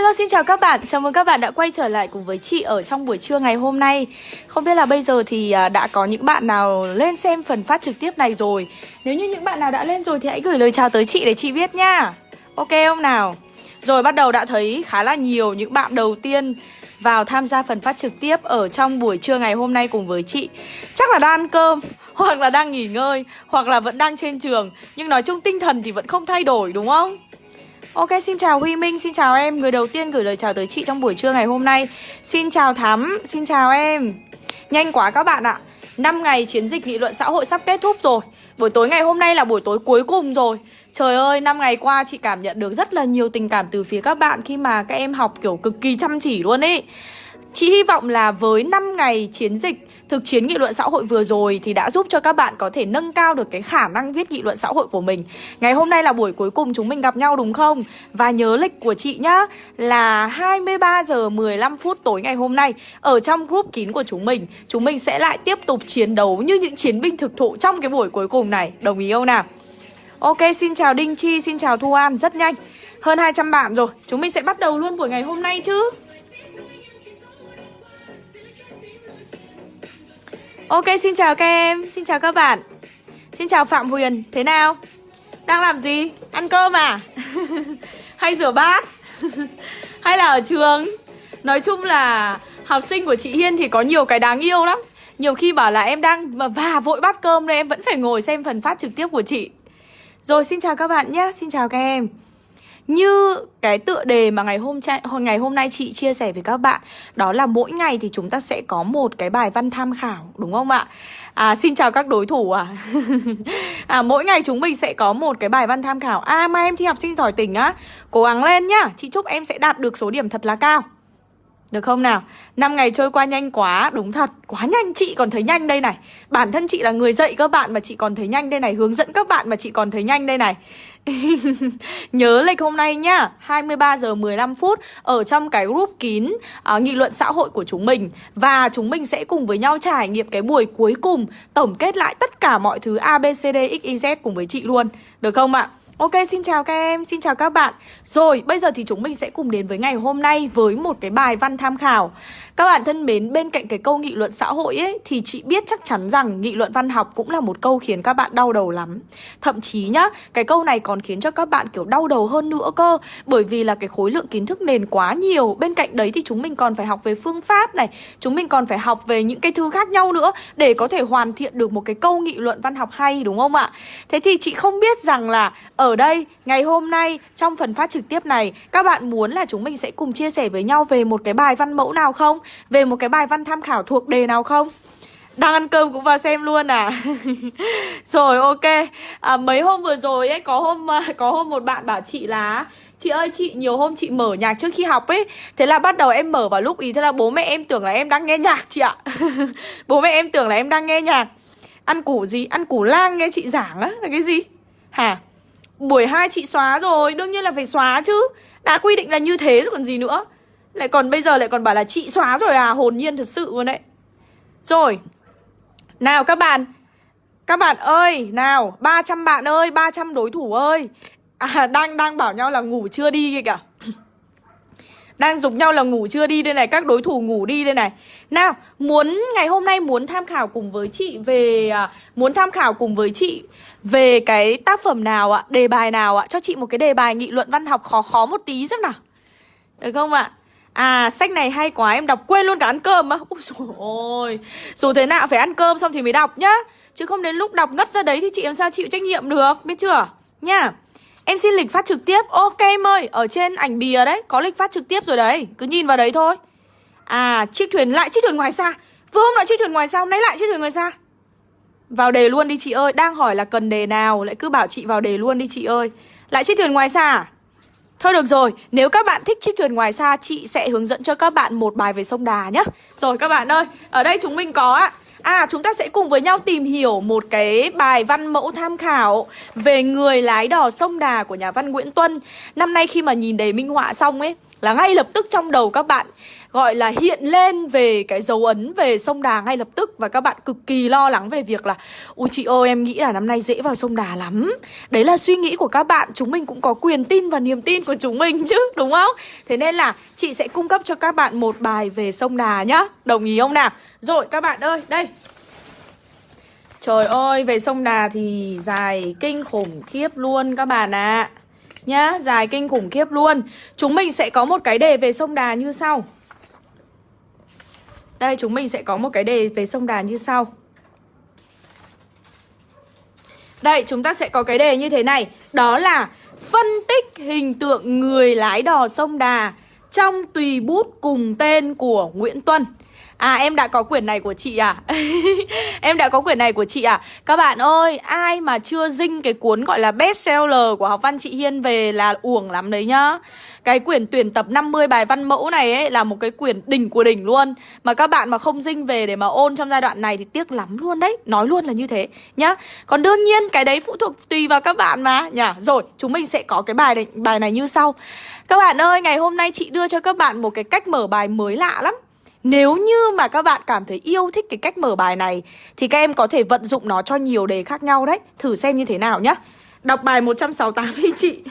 Hello xin chào các bạn, chào mừng các bạn đã quay trở lại cùng với chị ở trong buổi trưa ngày hôm nay. Không biết là bây giờ thì à, đã có những bạn nào lên xem phần phát trực tiếp này rồi? Nếu như những bạn nào đã lên rồi thì hãy gửi lời chào tới chị để chị biết nha. Ok không nào? Rồi bắt đầu đã thấy khá là nhiều những bạn đầu tiên vào tham gia phần phát trực tiếp ở trong buổi trưa ngày hôm nay cùng với chị. Chắc là đang ăn cơm, hoặc là đang nghỉ ngơi, hoặc là vẫn đang trên trường. Nhưng nói chung tinh thần thì vẫn không thay đổi đúng không? Ok, xin chào Huy Minh, xin chào em. Người đầu tiên gửi lời chào tới chị trong buổi trưa ngày hôm nay. Xin chào Thắm, xin chào em. Nhanh quá các bạn ạ. 5 ngày chiến dịch nghị luận xã hội sắp kết thúc rồi. Buổi tối ngày hôm nay là buổi tối cuối cùng rồi. Trời ơi, 5 ngày qua chị cảm nhận được rất là nhiều tình cảm từ phía các bạn Khi mà các em học kiểu cực kỳ chăm chỉ luôn ý. Chị hy vọng là với 5 ngày chiến dịch Thực chiến nghị luận xã hội vừa rồi thì đã giúp cho các bạn có thể nâng cao được cái khả năng viết nghị luận xã hội của mình. Ngày hôm nay là buổi cuối cùng chúng mình gặp nhau đúng không? Và nhớ lịch của chị nhá là 23 giờ 15 phút tối ngày hôm nay Ở trong group kín của chúng mình. Chúng mình sẽ lại tiếp tục chiến đấu như những chiến binh thực thụ trong cái buổi cuối cùng này. Đồng ý không nào? Ok, xin chào Đinh Chi, xin chào Thu An, rất nhanh. Hơn 200 bạn rồi, chúng mình sẽ bắt đầu luôn buổi ngày hôm nay chứ. Ok, xin chào các em, xin chào các bạn Xin chào Phạm Huyền, thế nào? Đang làm gì? Ăn cơm à? Hay rửa bát? Hay là ở trường? Nói chung là học sinh của chị Hiên thì có nhiều cái đáng yêu lắm Nhiều khi bảo là em đang và vội bát cơm nên em vẫn phải ngồi xem phần phát trực tiếp của chị Rồi xin chào các bạn nhé, xin chào các em như cái tựa đề mà ngày hôm ngày hôm nay chị chia sẻ với các bạn đó là mỗi ngày thì chúng ta sẽ có một cái bài văn tham khảo đúng không ạ? À xin chào các đối thủ à. à mỗi ngày chúng mình sẽ có một cái bài văn tham khảo. À mai em thi học sinh giỏi tỉnh á, cố gắng lên nhá. Chị chúc em sẽ đạt được số điểm thật là cao. Được không nào? năm ngày trôi qua nhanh quá, đúng thật, quá nhanh chị còn thấy nhanh đây này. Bản thân chị là người dạy các bạn mà chị còn thấy nhanh đây này, hướng dẫn các bạn mà chị còn thấy nhanh đây này. Nhớ lịch hôm nay nhá. 23 giờ 15 phút Ở trong cái group kín uh, Nghị luận xã hội của chúng mình. Và chúng mình sẽ cùng với nhau trải nghiệm cái buổi cuối cùng Tổng kết lại tất cả mọi thứ ABCD XYZ cùng với chị luôn. Được không ạ? Ok, xin chào các em, xin chào các bạn. Rồi, bây giờ thì chúng mình sẽ cùng đến với ngày hôm nay với một cái bài văn tham khảo. Các bạn thân mến, bên cạnh cái câu nghị luận xã hội ấy Thì chị biết chắc chắn rằng nghị luận văn học cũng là một câu khiến các bạn đau đầu lắm. Thậm chí nhá, cái câu này còn khiến cho các bạn kiểu đau đầu hơn nữa cơ. Bởi vì là cái khối lượng kiến thức nền quá nhiều. Bên cạnh đấy thì chúng mình còn phải học về phương pháp này. Chúng mình còn phải học về những cái thứ khác nhau nữa Để có thể hoàn thiện được một cái câu nghị luận văn học hay đúng không ạ? Thế thì chị không biết rằng là ở ở đây, ngày hôm nay trong phần phát trực tiếp này Các bạn muốn là chúng mình sẽ cùng chia sẻ với nhau về một cái bài văn mẫu nào không? Về một cái bài văn tham khảo thuộc đề nào không? Đang ăn cơm cũng vào xem luôn à Rồi ok à, Mấy hôm vừa rồi ấy Có hôm à, có hôm một bạn bảo chị là Chị ơi chị nhiều hôm chị mở nhạc trước khi học ấy Thế là bắt đầu em mở vào lúc ý Thế là bố mẹ em tưởng là em đang nghe nhạc chị ạ Bố mẹ em tưởng là em đang nghe nhạc Ăn củ gì? Ăn củ lang nghe chị giảng á Là cái gì? Hả? Buổi 2 chị xóa rồi, Đương nhiên là phải xóa chứ. Đã quy định là như thế rồi còn gì nữa. Lại còn bây giờ lại còn bảo là chị xóa rồi à Hồn nhiên thật sự luôn đấy. Rồi, Nào các bạn. Các bạn ơi, Nào 300 bạn ơi 300 đối thủ ơi. À đang đang bảo nhau là ngủ chưa đi kìa kìa đang dục nhau là ngủ chưa đi đây này Các đối thủ ngủ đi đây này. Nào muốn ngày hôm nay muốn tham khảo cùng với chị về à, Muốn tham khảo cùng với chị Về cái tác phẩm nào ạ Đề bài nào ạ? Cho chị một cái đề bài nghị luận văn học khó khó một tí xem nào. Được không ạ? À sách này hay quá em đọc quên luôn cả ăn cơm á. Ôi dồi ôi Dù thế nào phải ăn cơm xong thì mới đọc nhá. Chứ không đến lúc đọc ngất ra đấy thì chị làm sao chịu trách nhiệm được Biết chưa? Nha. Em xin lịch phát trực tiếp. Ok em ơi Ở trên ảnh bìa đấy Có lịch phát trực tiếp rồi đấy. Cứ nhìn vào đấy thôi. À chiếc thuyền lại chiếc thuyền ngoài xa. Vừa hôm lại chiếc thuyền ngoài xa Hôm nay lại chiếc thuyền ngoài xa. Vào đề luôn đi chị ơi. Đang hỏi là cần đề nào Lại cứ bảo chị vào đề luôn đi chị ơi. Lại chiếc thuyền ngoài xa à? Thôi được rồi, nếu các bạn thích chiếc thuyền ngoài xa Chị sẽ hướng dẫn cho các bạn một bài về sông Đà nhé Rồi các bạn ơi Ở đây chúng mình có ạ. À chúng ta sẽ cùng với nhau tìm hiểu một cái bài văn mẫu tham khảo về người lái đò sông Đà của nhà văn Nguyễn Tuân. Năm nay khi mà nhìn đề minh họa xong ấy, là ngay lập tức trong đầu các bạn gọi là hiện lên về cái dấu ấn về sông Đà ngay lập tức và các bạn cực kỳ lo lắng về việc là ui chị ơi em nghĩ là năm nay dễ vào sông Đà lắm. Đấy là suy nghĩ của các bạn, chúng mình cũng có quyền tin và niềm tin của chúng mình chứ, đúng không? Thế nên là chị sẽ cung cấp cho các bạn một bài về sông Đà nhá. Đồng ý không nào? Rồi các bạn ơi, đây. Trời ơi, về sông Đà thì dài kinh khủng khiếp luôn các bạn ạ. À. Nhá, dài kinh khủng khiếp luôn. Chúng mình sẽ có một cái đề về sông Đà như sau. Đây, chúng mình sẽ có một cái đề về sông Đà như sau. Đây, chúng ta sẽ có cái đề như thế này. Đó là phân tích hình tượng người lái đò sông Đà Trong tùy bút cùng tên của Nguyễn Tuân. À em đã có quyển này của chị à? Em đã có quyển này của chị à? Các bạn ơi Ai mà chưa dinh cái cuốn gọi là best seller Của học văn chị Hiên về là uổng lắm đấy nhá. Cái quyển tuyển tập 50 bài văn mẫu này ấy là một cái quyển đỉnh của đỉnh luôn. Mà các bạn mà không dinh về để mà ôn trong giai đoạn này thì tiếc lắm luôn đấy. Nói luôn là như thế nhá. Còn đương nhiên cái đấy phụ thuộc tùy vào các bạn mà. Nhá Rồi chúng mình sẽ có cái bài này, bài này như sau. Các bạn ơi ngày hôm nay chị đưa cho các bạn một cái cách mở bài mới lạ lắm nếu như mà các bạn cảm thấy yêu thích cái cách mở bài này Thì các em có thể vận dụng nó cho nhiều đề khác nhau đấy. Thử xem như thế nào nhá. Đọc bài 168 đi chị.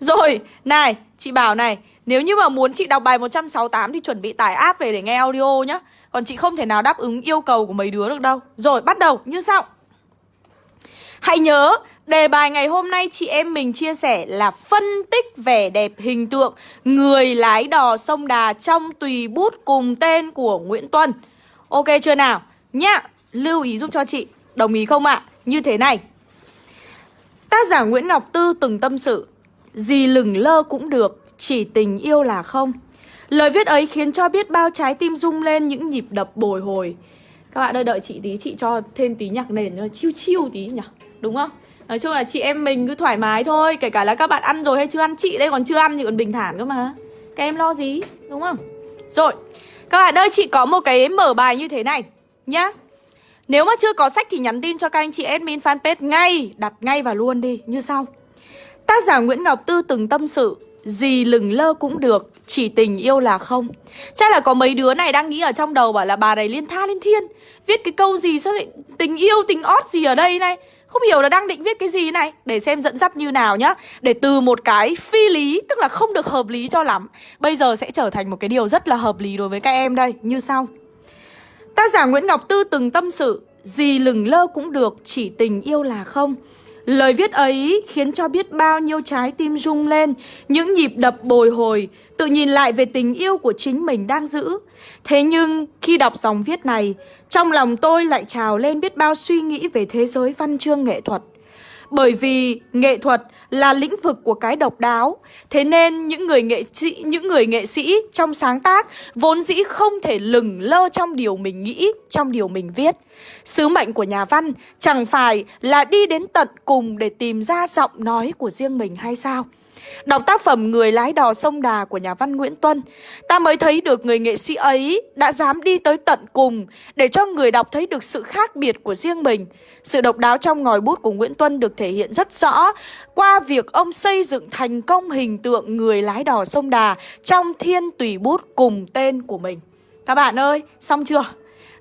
Rồi, này, chị bảo này Nếu như mà muốn chị đọc bài 168 thì chuẩn bị tải app về để nghe audio nhá. Còn chị không thể nào đáp ứng yêu cầu của mấy đứa được đâu. Rồi, bắt đầu như sau. Hãy nhớ, đề bài ngày hôm nay chị em mình chia sẻ là phân tích vẻ đẹp hình tượng người lái đò sông Đà trong tùy bút cùng tên của Nguyễn Tuân. Ok chưa nào? Nhá, lưu ý giúp cho chị. Đồng ý không ạ? À? Như thế này. Tác giả Nguyễn Ngọc Tư từng tâm sự Gì lửng lơ cũng được, chỉ tình yêu là không Lời viết ấy khiến cho biết bao trái tim rung lên những nhịp đập bồi hồi Các bạn ơi đợi chị tí, chị cho thêm tí nhạc nền cho chiêu chiêu tí nhỉ Đúng không? Nói chung là chị em mình cứ thoải mái thôi, Kể cả là các bạn ăn rồi hay chưa ăn, Chị đây còn chưa ăn thì còn bình thản cơ mà. Các em lo gì, đúng không? Rồi, Các bạn ơi, chị có một cái mở bài như thế này Nhá. Nếu mà chưa có sách thì nhắn tin cho các anh chị admin fanpage ngay, Đặt ngay và luôn đi, Như sau. Tác giả Nguyễn Ngọc Tư từng tâm sự, Gì lừng lơ cũng được, Chỉ tình yêu là không. Chắc là có mấy đứa này đang nghĩ ở trong đầu Bảo là bà này liên tha liên thiên, Viết cái câu gì sao lại tình yêu, tình ót gì ở đây này? Không hiểu là đang định viết cái gì này. Để xem dẫn dắt như nào nhá. Để từ một cái phi lý, Tức là không được hợp lý cho lắm. Bây giờ sẽ trở thành một cái điều rất là hợp lý đối với các em đây. Như sau. Tác giả Nguyễn Ngọc Tư từng tâm sự Gì lừng lơ cũng được, Chỉ tình yêu là không. Lời viết ấy khiến cho biết bao nhiêu trái tim rung lên, những nhịp đập bồi hồi, tự nhìn lại về tình yêu của chính mình đang giữ. Thế nhưng khi đọc dòng viết này, trong lòng tôi lại trào lên biết bao suy nghĩ về thế giới văn chương nghệ thuật. Bởi vì nghệ thuật là lĩnh vực của cái độc đáo, thế nên những người nghệ sĩ những người nghệ sĩ trong sáng tác vốn dĩ không thể lừng lơ trong điều mình nghĩ, trong điều mình viết. Sứ mệnh của nhà văn chẳng phải là đi đến tận cùng để tìm ra giọng nói của riêng mình hay sao? Đọc tác phẩm Người lái đò sông Đà của nhà văn Nguyễn Tuân Ta mới thấy được người nghệ sĩ ấy đã dám đi tới tận cùng Để cho người đọc thấy được sự khác biệt của riêng mình Sự độc đáo trong ngòi bút của Nguyễn Tuân được thể hiện rất rõ Qua việc ông xây dựng thành công hình tượng người lái đò sông Đà Trong thiên tùy bút cùng tên của mình Các bạn ơi, xong chưa?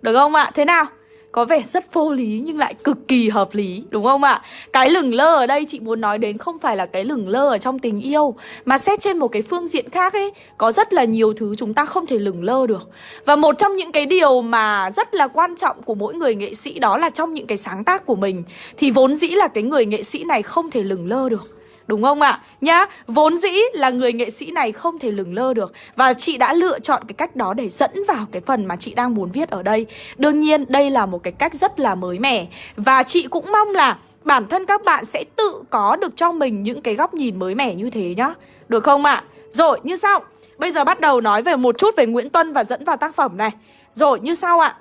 Được không ạ? Thế nào? Có vẻ rất vô lý nhưng lại cực kỳ hợp lý, đúng không ạ? Cái lửng lơ ở đây chị muốn nói đến không phải là cái lửng lơ ở trong tình yêu, mà xét trên một cái phương diện khác ấy, có rất là nhiều thứ chúng ta không thể lửng lơ được. Và một trong những cái điều mà rất là quan trọng của mỗi người nghệ sĩ đó là trong những cái sáng tác của mình, thì vốn dĩ là cái người nghệ sĩ này không thể lửng lơ được. Đúng không ạ? À? Nhá, vốn dĩ là người nghệ sĩ này không thể lừng lơ được Và chị đã lựa chọn cái cách đó để dẫn vào cái phần mà chị đang muốn viết ở đây Đương nhiên đây là một cái cách rất là mới mẻ Và chị cũng mong là bản thân các bạn sẽ tự có được cho mình những cái góc nhìn mới mẻ như thế nhá Được không ạ? À? Rồi, như sau Bây giờ bắt đầu nói về một chút về Nguyễn Tuân và dẫn vào tác phẩm này Rồi, như sau ạ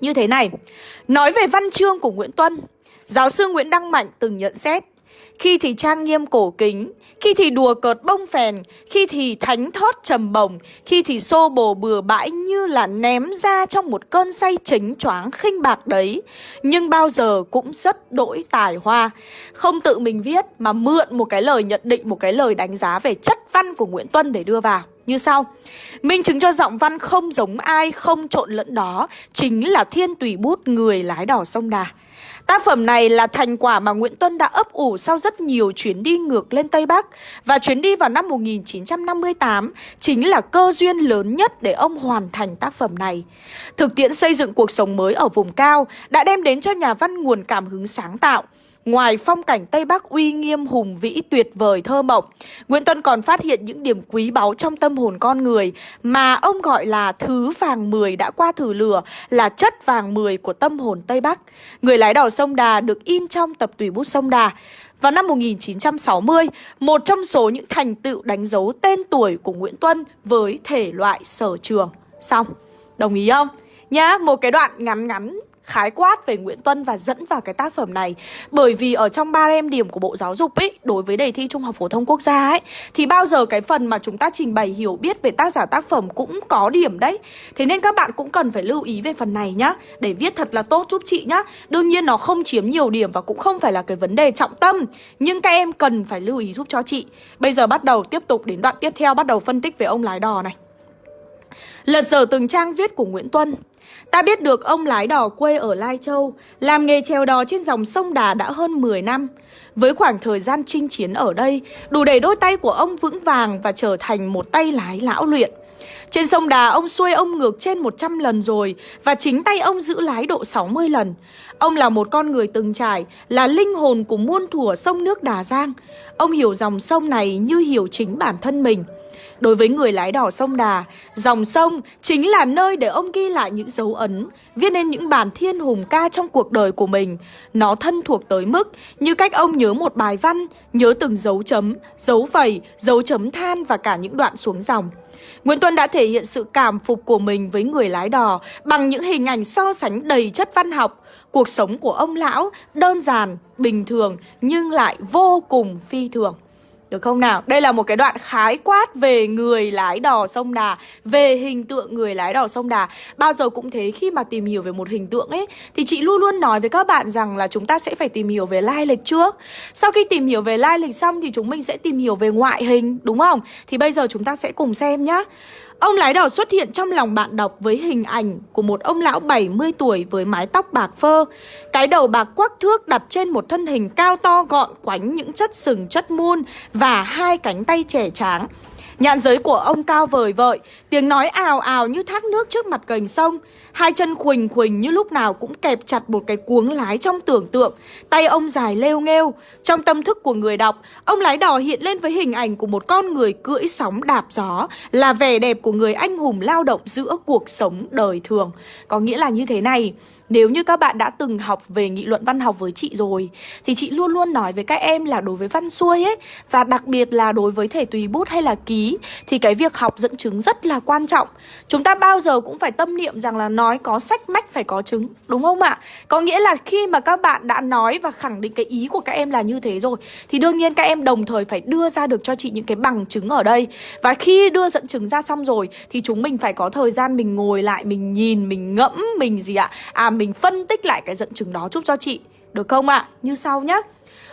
Như thế này Nói về văn chương của Nguyễn Tuân Giáo sư Nguyễn Đăng Mạnh từng nhận xét khi thì trang nghiêm cổ kính Khi thì đùa cợt bông phèn Khi thì thánh thót trầm bồng Khi thì xô bồ bừa bãi như là ném ra trong một cơn say chính choáng khinh bạc đấy. Nhưng bao giờ cũng rất đỗi tài hoa. Không tự mình viết mà mượn một cái lời nhận định Một cái lời đánh giá về chất văn của Nguyễn Tuân để đưa vào. Như sau Minh chứng cho giọng văn không giống ai, không trộn lẫn đó Chính là thiên tùy bút người lái đỏ sông Đà. Tác phẩm này là thành quả mà Nguyễn Tuân đã ấp ủ sau rất nhiều chuyến đi ngược lên Tây Bắc. Và chuyến đi vào năm 1958 chính là cơ duyên lớn nhất để ông hoàn thành tác phẩm này. Thực tiễn xây dựng cuộc sống mới ở vùng cao đã đem đến cho nhà văn nguồn cảm hứng sáng tạo. Ngoài phong cảnh Tây Bắc uy nghiêm hùng vĩ tuyệt vời thơ mộng, Nguyễn Tuân còn phát hiện những điểm quý báu trong tâm hồn con người mà ông gọi là thứ vàng mười đã qua thử lửa, là chất vàng mười của tâm hồn Tây Bắc. Người lái đò sông Đà được in trong tập tùy bút sông Đà. Vào năm 1960, một trong số những thành tựu đánh dấu tên tuổi của Nguyễn Tuân với thể loại sở trường. Xong, đồng ý không? Nhá, một cái đoạn ngắn ngắn khái quát về Nguyễn Tuân và dẫn vào cái tác phẩm này. Bởi vì ở trong ba em điểm của Bộ Giáo dục ấy, Đối với đề thi Trung học Phổ thông Quốc gia ấy, Thì bao giờ cái phần mà chúng ta trình bày hiểu biết về tác giả tác phẩm cũng có điểm đấy. Thế nên các bạn cũng cần phải lưu ý về phần này nhá, Để viết thật là tốt giúp chị nhá. Đương nhiên nó không chiếm nhiều điểm và cũng không phải là cái vấn đề trọng tâm, Nhưng các em cần phải lưu ý giúp cho chị. Bây giờ bắt đầu tiếp tục đến đoạn tiếp theo, Bắt đầu phân tích về ông lái đò này. Lật dở từng trang viết của Nguyễn Tuân. Ta biết được ông lái đò quê ở Lai Châu, làm nghề chèo đò trên dòng sông Đà đã hơn 10 năm. Với khoảng thời gian chinh chiến ở đây, đủ để đôi tay của ông vững vàng và trở thành một tay lái lão luyện. Trên sông Đà, ông xuôi ông ngược trên 100 lần rồi và chính tay ông giữ lái độ 60 lần. Ông là một con người từng trải, là linh hồn của muôn thủa sông nước Đà Giang. Ông hiểu dòng sông này như hiểu chính bản thân mình. Đối với người lái đò sông Đà, dòng sông chính là nơi để ông ghi lại những dấu ấn, viết nên những bản thiên hùng ca trong cuộc đời của mình. Nó thân thuộc tới mức như cách ông nhớ một bài văn, nhớ từng dấu chấm, dấu phẩy, dấu chấm than và cả những đoạn xuống dòng. Nguyễn Tuân đã thể hiện sự cảm phục của mình với người lái đò bằng những hình ảnh so sánh đầy chất văn học. Cuộc sống của ông lão đơn giản, bình thường nhưng lại vô cùng phi thường. Được không nào? Đây là một cái đoạn khái quát về người lái đò sông Đà, Về hình tượng người lái đò sông Đà Bao giờ cũng thế, khi mà tìm hiểu về một hình tượng ấy, Thì chị luôn luôn nói với các bạn rằng là chúng ta sẽ phải tìm hiểu về lai lịch trước Sau khi tìm hiểu về lai lịch xong thì chúng mình sẽ tìm hiểu về ngoại hình, Đúng không? Thì bây giờ chúng ta sẽ cùng xem nhá Ông lái đỏ xuất hiện trong lòng bạn đọc với hình ảnh của một ông lão 70 tuổi với mái tóc bạc phơ. Cái đầu bạc quắc thước đặt trên một thân hình cao to gọn quánh những chất sừng chất muôn và hai cánh tay trẻ tráng. Nhạn giới của ông cao vời vợi, tiếng nói ào ào như thác nước trước mặt cành sông. Hai chân khuỳnh khuỳnh như lúc nào cũng kẹp chặt một cái cuống lái trong tưởng tượng. Tay ông dài lêu nghêu. Trong tâm thức của người đọc, ông lái đò hiện lên với hình ảnh của một con người cưỡi sóng đạp gió, là vẻ đẹp của người anh hùng lao động giữa cuộc sống đời thường. Có nghĩa là như thế này, nếu như các bạn đã từng học về nghị luận văn học với chị rồi Thì chị luôn luôn nói với các em là đối với văn xuôi ấy Và đặc biệt là đối với thể tùy bút hay là ký Thì cái việc học dẫn chứng rất là quan trọng Chúng ta bao giờ cũng phải tâm niệm rằng là nói có sách mách phải có chứng Đúng không ạ? Có nghĩa là khi mà các bạn đã nói và khẳng định cái ý của các em là như thế rồi Thì đương nhiên các em đồng thời phải đưa ra được cho chị những cái bằng chứng ở đây Và khi đưa dẫn chứng ra xong rồi Thì chúng mình phải có thời gian mình ngồi lại Mình nhìn, mình ngẫm, mình gì ạ? À mình phân tích lại cái dẫn chứng đó giúp cho chị Được không ạ? À? Như sau nhé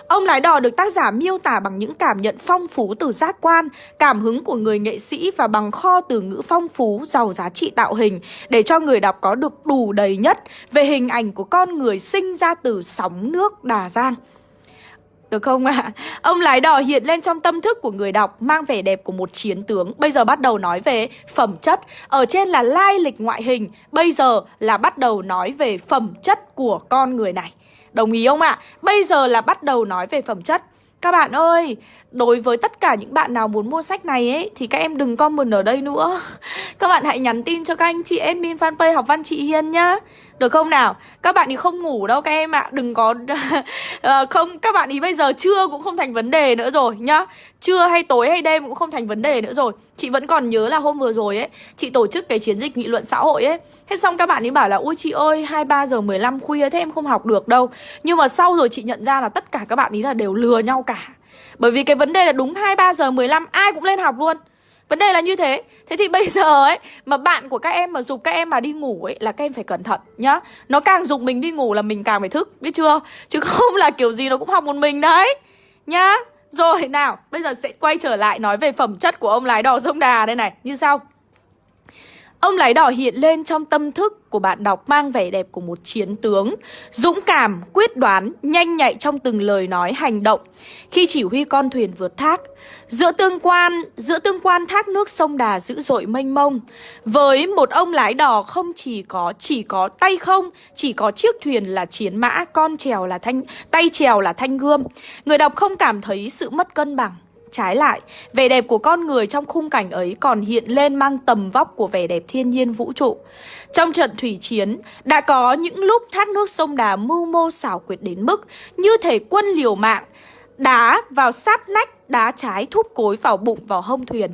Ông lái đò được tác giả miêu tả bằng những cảm nhận phong phú từ giác quan, cảm hứng của người nghệ sĩ và bằng kho từ ngữ phong phú, giàu giá trị tạo hình để cho người đọc có được đủ đầy nhất về hình ảnh của con người sinh ra từ sóng nước Đà Giang. Được không ạ? À? Ông lái đò hiện lên trong tâm thức của người đọc Mang vẻ đẹp của một chiến tướng Bây giờ bắt đầu nói về phẩm chất Ở trên là lai lịch ngoại hình Bây giờ là bắt đầu nói về phẩm chất của con người này Đồng ý không ạ? À? Bây giờ là bắt đầu nói về phẩm chất các bạn ơi, Đối với tất cả những bạn nào muốn mua sách này ấy, Thì các em đừng comment ở đây nữa. Các bạn hãy nhắn tin cho các anh chị admin fanpage học văn chị Hiên nhá. Được không nào? Các bạn ý không ngủ đâu các em ạ. Đừng có... Ờ, không, Các bạn ý bây giờ trưa cũng không thành vấn đề nữa rồi nhá. Trưa hay tối hay đêm cũng không thành vấn đề nữa rồi. Chị vẫn còn nhớ là hôm vừa rồi ấy, Chị tổ chức cái chiến dịch nghị luận xã hội ấy. Thế xong các bạn ấy bảo là, Ui chị ơi 23 giờ 15 khuya thế em không học được đâu. Nhưng mà sau rồi chị nhận ra là tất cả các bạn ý là đều lừa nhau cả. Bởi vì cái vấn đề là đúng 23 giờ 15 ai cũng lên học luôn. Vấn đề là như thế. Thế thì bây giờ ấy, Mà bạn của các em mà dục các em mà đi ngủ ấy Là các em phải cẩn thận nhá. Nó càng dục mình đi ngủ là mình càng phải thức, Biết chưa? Chứ không là kiểu gì nó cũng học một mình đấy, Nhá. Rồi, nào, Bây giờ sẽ quay trở lại nói về phẩm chất của ông lái đò sông Đà đây này. Như sau. Ông lái đỏ hiện lên trong tâm thức của bạn đọc mang vẻ đẹp của một chiến tướng Dũng cảm, quyết đoán, nhanh nhạy trong từng lời nói hành động. Khi chỉ huy con thuyền vượt thác Giữa tương quan, giữa tương quan thác nước sông Đà dữ dội mênh mông Với một ông lái đò không chỉ có chỉ có tay không Chỉ có chiếc thuyền là chiến mã, con trèo là thanh tay trèo là thanh gươm. Người đọc không cảm thấy sự mất cân bằng. Trái lại, vẻ đẹp của con người trong khung cảnh ấy còn hiện lên mang tầm vóc của vẻ đẹp thiên nhiên vũ trụ. Trong trận thủy chiến, đã có những lúc thác nước sông Đà mưu mô xảo quyệt đến mức như thể quân liều mạng, đá vào sát nách, đá trái thúc cối vào bụng vào hông thuyền.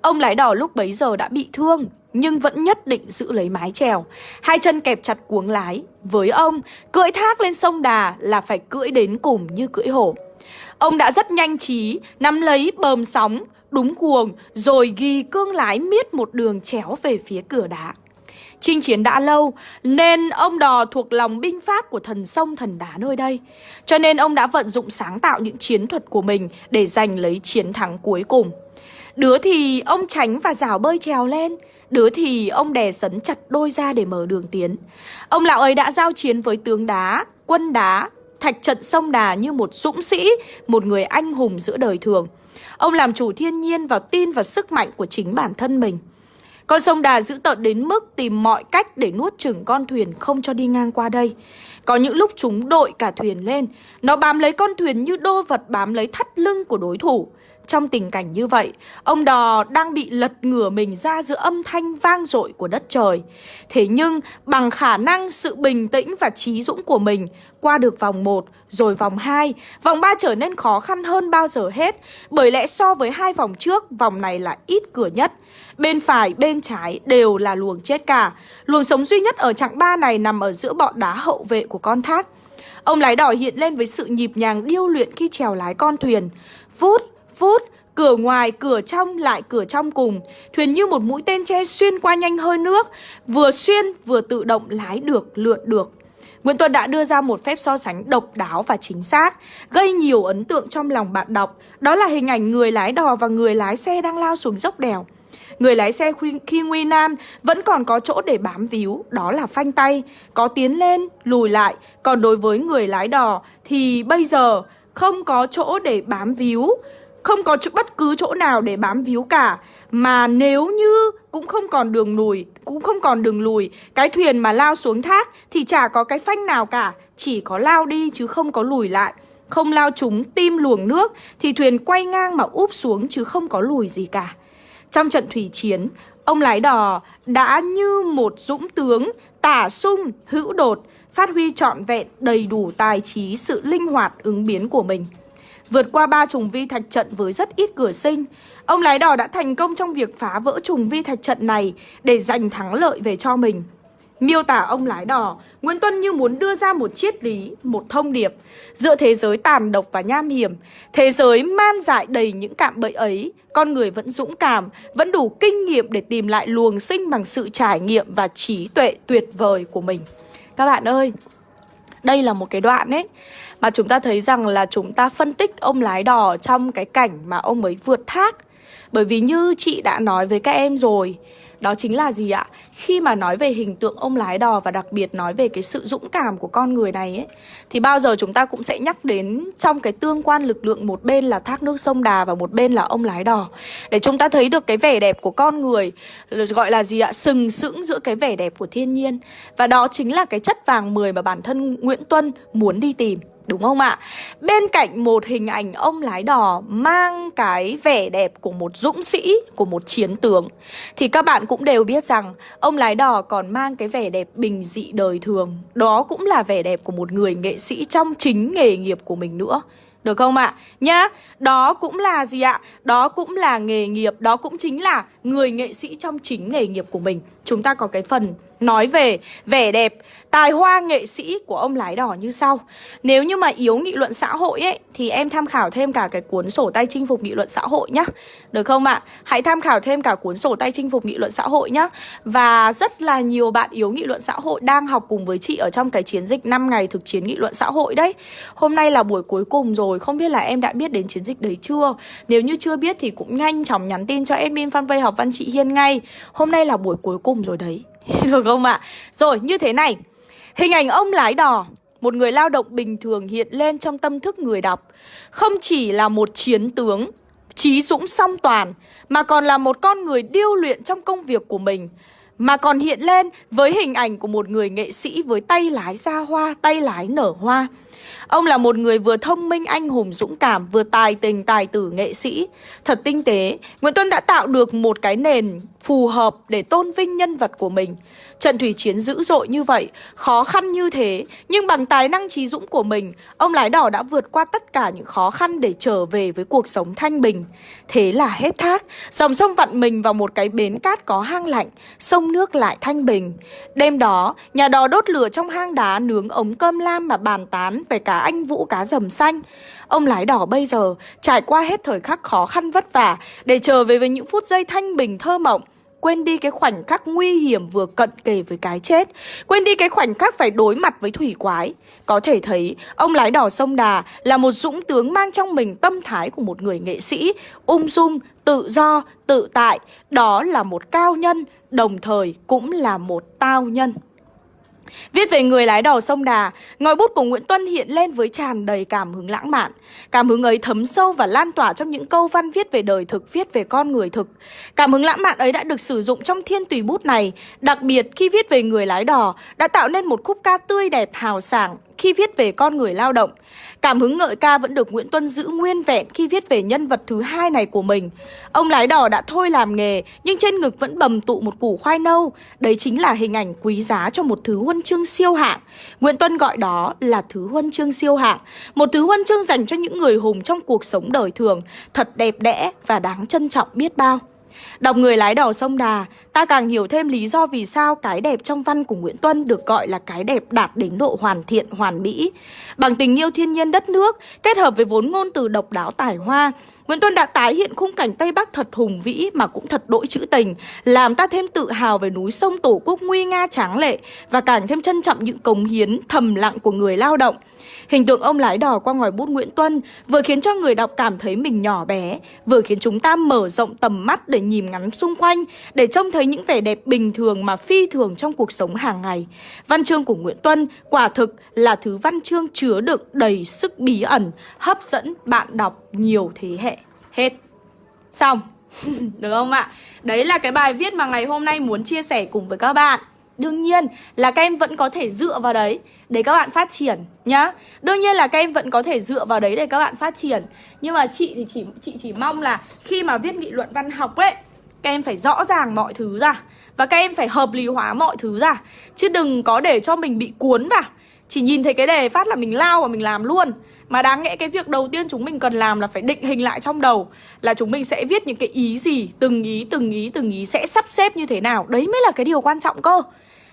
Ông lái đò lúc bấy giờ đã bị thương, nhưng vẫn nhất định giữ lấy mái chèo. Hai chân kẹp chặt cuống lái. Với ông, cưỡi thác lên sông Đà là phải cưỡi đến cùng như cưỡi hổ. Ông đã rất nhanh trí, nắm lấy bờm sóng, đúng cuồng, rồi ghi cương lái miết một đường chéo về phía cửa đá. Chinh chiến đã lâu, nên ông đò thuộc lòng binh pháp của thần sông thần đá nơi đây. Cho nên ông đã vận dụng sáng tạo những chiến thuật của mình để giành lấy chiến thắng cuối cùng. Đứa thì ông tránh và rào bơi trèo lên, đứa thì ông đè sấn chặt đôi ra để mở đường tiến. Ông lão ấy đã giao chiến với tướng đá, quân đá, thạch trận sông Đà như một dũng sĩ, một người anh hùng giữa đời thường. Ông làm chủ thiên nhiên và tin vào sức mạnh của chính bản thân mình. Con sông Đà giữ tợn đến mức tìm mọi cách để nuốt chửng con thuyền không cho đi ngang qua đây. Có những lúc chúng đội cả thuyền lên, nó bám lấy con thuyền như đô vật bám lấy thắt lưng của đối thủ. Trong tình cảnh như vậy, ông đò đang bị lật ngửa mình ra giữa âm thanh vang dội của đất trời. Thế nhưng, bằng khả năng, sự bình tĩnh và trí dũng của mình, qua được vòng 1, rồi vòng 2, vòng 3 trở nên khó khăn hơn bao giờ hết. Bởi lẽ so với hai vòng trước, vòng này là ít cửa nhất. Bên phải, bên trái đều là luồng chết cả. Luồng sống duy nhất ở chặng 3 này nằm ở giữa bọn đá hậu vệ của con thác. Ông lái đỏ hiện lên với sự nhịp nhàng điêu luyện khi trèo lái con thuyền. Vút, phút Cửa ngoài, cửa trong, lại cửa trong cùng. Thuyền như một mũi tên tre xuyên qua nhanh hơi nước Vừa xuyên vừa tự động lái được, lượn được. Nguyễn tuân đã đưa ra một phép so sánh độc đáo và chính xác Gây nhiều ấn tượng trong lòng bạn đọc. Đó là hình ảnh người lái đò và người lái xe đang lao xuống dốc đèo. Người lái xe khi nguy nan vẫn còn có chỗ để bám víu, đó là phanh tay, có tiến lên, lùi lại. Còn đối với người lái đò thì bây giờ không có chỗ để bám víu, không có chỗ, bất cứ chỗ nào để bám víu cả. Mà nếu như cũng không còn đường lùi Cũng không còn đường lùi Cái thuyền mà lao xuống thác Thì chả có cái phanh nào cả Chỉ có lao đi chứ không có lùi lại. Không lao trúng tim luồng nước Thì thuyền quay ngang mà úp xuống chứ không có lùi gì cả. Trong trận thủy chiến Ông lái đò đã như một dũng tướng Tả sung, hữu đột Phát huy trọn vẹn đầy đủ tài trí Sự linh hoạt ứng biến của mình. Vượt qua ba trùng vi thạch trận với rất ít cửa sinh, ông lái đò đã thành công trong việc phá vỡ trùng vi thạch trận này để giành thắng lợi về cho mình. Miêu tả ông lái đò, Nguyễn Tuân như muốn đưa ra một triết lý, một thông điệp. Giữa thế giới tàn độc và nham hiểm, thế giới man dại đầy những cạm bẫy ấy, con người vẫn dũng cảm, vẫn đủ kinh nghiệm để tìm lại luồng sinh bằng sự trải nghiệm và trí tuệ tuyệt vời của mình. Các bạn ơi, đây là một cái đoạn ấy, mà chúng ta thấy rằng là chúng ta phân tích ông lái đò trong cái cảnh mà ông ấy vượt thác. Bởi vì như chị đã nói với các em rồi đó chính là gì ạ? Khi mà nói về hình tượng ông lái đò và đặc biệt nói về cái sự dũng cảm của con người này ấy, Thì bao giờ chúng ta cũng sẽ nhắc đến trong cái tương quan lực lượng một bên là thác nước sông Đà và một bên là ông lái đò Để chúng ta thấy được cái vẻ đẹp của con người Gọi là gì ạ? Sừng sững giữa cái vẻ đẹp của thiên nhiên Và đó chính là cái chất vàng 10 mà bản thân Nguyễn Tuân muốn đi tìm Đúng không ạ? Bên cạnh một hình ảnh ông lái đò mang cái vẻ đẹp của một dũng sĩ, của một chiến tướng Thì các bạn cũng đều biết rằng ông lái đò còn mang cái vẻ đẹp bình dị đời thường Đó cũng là vẻ đẹp của một người nghệ sĩ trong chính nghề nghiệp của mình nữa được không ạ? À? Nhá, đó cũng là gì ạ? Đó cũng là nghề nghiệp, đó cũng chính là người nghệ sĩ trong chính nghề nghiệp của mình Chúng ta có cái phần nói về vẻ đẹp, tài hoa nghệ sĩ của ông lái đỏ như sau Nếu như mà yếu nghị luận xã hội ấy Thì em tham khảo thêm cả cái cuốn sổ tay chinh phục nghị luận xã hội nhá Được không ạ? À? Hãy tham khảo thêm cả cuốn sổ tay chinh phục nghị luận xã hội nhá Và rất là nhiều bạn yếu nghị luận xã hội đang học cùng với chị Ở trong cái chiến dịch 5 ngày thực chiến nghị luận xã hội đấy Hôm nay là buổi cuối cùng rồi Không biết là em đã biết đến chiến dịch đấy chưa? Nếu như chưa biết thì cũng nhanh chóng nhắn tin cho admin fanpage học văn chị Hiên ngay Hôm nay là buổi cuối cùng rồi đấy Được không ạ? À? Rồi như thế này Hình ảnh ông lái đò Một người lao động bình thường hiện lên trong tâm thức người đọc Không chỉ là một chiến tướng Trí dũng song toàn Mà còn là một con người điêu luyện trong công việc của mình Mà còn hiện lên với hình ảnh của một người nghệ sĩ với tay lái ra hoa, tay lái nở hoa Ông là một người vừa thông minh, anh hùng, dũng cảm, vừa tài tình, tài tử, nghệ sĩ. Thật tinh tế, Nguyễn Tuân đã tạo được một cái nền phù hợp để tôn vinh nhân vật của mình. Trận thủy chiến dữ dội như vậy, khó khăn như thế, nhưng bằng tài năng trí dũng của mình, ông lái đỏ đã vượt qua tất cả những khó khăn để trở về với cuộc sống thanh bình. Thế là hết thác, dòng sông vặn mình vào một cái bến cát có hang lạnh, sông nước lại thanh bình. Đêm đó, nhà đò đốt lửa trong hang đá nướng ống cơm lam mà bàn tán về cá anh vũ cá rầm xanh. Ông lái đỏ bây giờ trải qua hết thời khắc khó khăn vất vả để trở về với những phút giây thanh bình thơ mộng quên đi cái khoảnh khắc nguy hiểm vừa cận kề với cái chết, quên đi cái khoảnh khắc phải đối mặt với thủy quái. Có thể thấy, ông lái đỏ sông Đà là một dũng tướng mang trong mình tâm thái của một người nghệ sĩ, ung dung, tự do, tự tại, đó là một cao nhân, đồng thời cũng là một tao nhân. Viết về người lái đò sông Đà, ngòi bút của Nguyễn Tuân hiện lên với tràn đầy cảm hứng lãng mạn. Cảm hứng ấy thấm sâu và lan tỏa trong những câu văn viết về đời thực, viết về con người thực. Cảm hứng lãng mạn ấy đã được sử dụng trong thiên tùy bút này, đặc biệt khi viết về người lái đò, đã tạo nên một khúc ca tươi đẹp hào sảng, khi viết về con người lao động. Cảm hứng ngợi ca vẫn được Nguyễn Tuân giữ nguyên vẹn khi viết về nhân vật thứ hai này của mình. Ông lái đò đã thôi làm nghề, nhưng trên ngực vẫn bầm tụ một củ khoai nâu. Đấy chính là hình ảnh quý giá cho một thứ huân chương siêu hạng. Nguyễn Tuân gọi đó là thứ huân chương siêu hạng. Một thứ huân chương dành cho những người hùng trong cuộc sống đời thường, thật đẹp đẽ và đáng trân trọng biết bao. Đọc người lái đò sông Đà, ta càng hiểu thêm lý do vì sao cái đẹp trong văn của Nguyễn Tuân được gọi là cái đẹp đạt đến độ hoàn thiện, hoàn mỹ. Bằng tình yêu thiên nhiên đất nước, kết hợp với vốn ngôn từ độc đáo tài hoa, Nguyễn Tuân đã tái hiện khung cảnh Tây Bắc thật hùng vĩ mà cũng thật đỗi trữ tình, làm ta thêm tự hào về núi sông Tổ quốc nguy nga tráng lệ và càng thêm trân trọng những cống hiến thầm lặng của người lao động. Hình tượng ông lái đò qua ngòi bút Nguyễn Tuân vừa khiến cho người đọc cảm thấy mình nhỏ bé, vừa khiến chúng ta mở rộng tầm mắt để nhìn ngắm xung quanh, để trông thấy những vẻ đẹp bình thường mà phi thường trong cuộc sống hàng ngày. Văn chương của Nguyễn Tuân quả thực là thứ văn chương chứa đựng đầy sức bí ẩn, hấp dẫn bạn đọc nhiều thế hệ. Hết. Xong. Được không ạ? Đấy là cái bài viết mà ngày hôm nay muốn chia sẻ cùng với các bạn. Đương nhiên là các em vẫn có thể dựa vào đấy để các bạn phát triển nhá. Đương nhiên là các em vẫn có thể dựa vào đấy để các bạn phát triển. Nhưng mà chị thì chỉ chị chỉ mong là khi mà viết nghị luận văn học ấy, các em phải rõ ràng mọi thứ ra và các em phải hợp lý hóa mọi thứ ra chứ đừng có để cho mình bị cuốn vào. Chỉ nhìn thấy cái đề phát là mình lao và mình làm luôn. Mà đáng lẽ cái việc đầu tiên chúng mình cần làm là phải định hình lại trong đầu Là chúng mình sẽ viết những cái ý gì Từng ý, từng ý, từng ý sẽ sắp xếp như thế nào Đấy mới là cái điều quan trọng cơ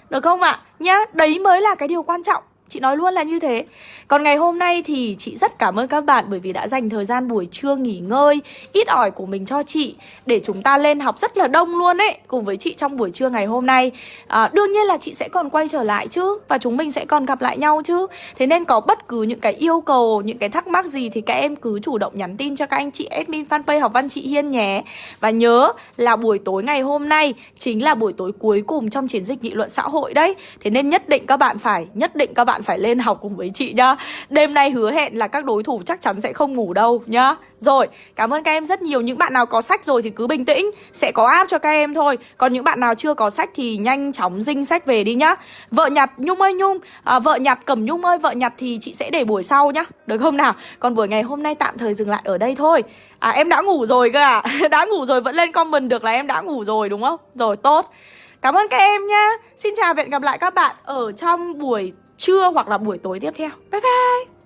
được không ạ? À? Nhá, đấy mới là cái điều quan trọng Chị nói luôn là như thế. Còn ngày hôm nay thì chị rất cảm ơn các bạn Bởi vì đã dành thời gian buổi trưa nghỉ ngơi Ít ỏi của mình cho chị Để chúng ta lên học rất là đông luôn ấy Cùng với chị trong buổi trưa ngày hôm nay. À, Đương nhiên là chị sẽ còn quay trở lại chứ Và chúng mình sẽ còn gặp lại nhau chứ. Thế nên có bất cứ những cái yêu cầu Những cái thắc mắc gì thì các em cứ chủ động nhắn tin cho các anh chị admin fanpage học văn chị Hiên nhé. Và nhớ là buổi tối ngày hôm nay Chính là buổi tối cuối cùng trong chiến dịch nghị luận xã hội đấy. Thế nên nhất định các bạn phải Nhất định các bạn bạn phải lên học cùng với chị nhá. Đêm nay hứa hẹn là các đối thủ chắc chắn sẽ không ngủ đâu nhá. Rồi, cảm ơn các em rất nhiều. Những bạn nào có sách rồi thì cứ bình tĩnh Sẽ có app cho các em thôi. Còn những bạn nào chưa có sách thì nhanh chóng dinh sách về đi nhá. Vợ nhặt Nhung ơi Nhung. À, Vợ nhặt Cẩm Nhung ơi Vợ nhặt thì chị sẽ để buổi sau nhá. Được không nào? Còn buổi ngày hôm nay tạm thời dừng lại ở đây thôi. À em đã ngủ rồi cơ à Đã ngủ rồi vẫn lên comment được là em đã ngủ rồi đúng không? Rồi tốt. Cảm ơn các em nhá. Xin chào và hẹn gặp lại các bạn ở trong buổi trưa hoặc là buổi tối tiếp theo. Bye bye!